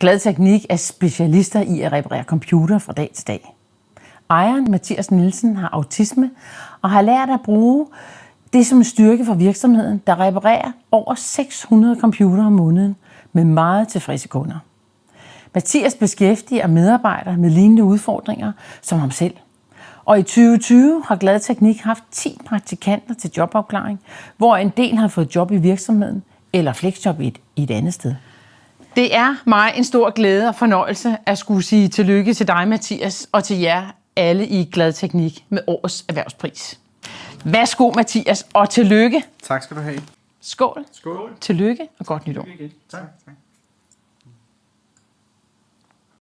Glad Teknik er specialister i at reparere computer fra dag til dag. Ejeren, Mathias Nielsen, har autisme og har lært at bruge det som en styrke for virksomheden, der reparerer over 600 computere om måneden med meget tilfredse kunder. Mathias beskæftiger medarbejdere med lignende udfordringer som ham selv. Og i 2020 har Glad Teknik haft 10 praktikanter til jobafklaring, hvor en del har fået job i virksomheden eller flexjob i et, i et andet sted. Det er mig en stor glæde og fornøjelse at skulle sige tillykke til dig, Mathias, og til jer alle i Glad Teknik med årets erhvervspris. Værsgo, Mathias, og tillykke. Tak skal du have. Skål. Skål. Tillykke og godt nytår. Tak. tak.